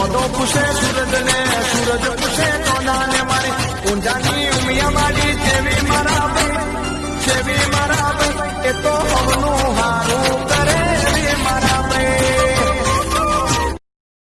મોદો પૂછે સૂરજ ને સૂરજ પૂછે કોના ને મારે. ઊંઝાની ઉમિયા માડી જેવી મારા ભાઈ, જેવી મારા ભાઈ. એ તો હવનું હાર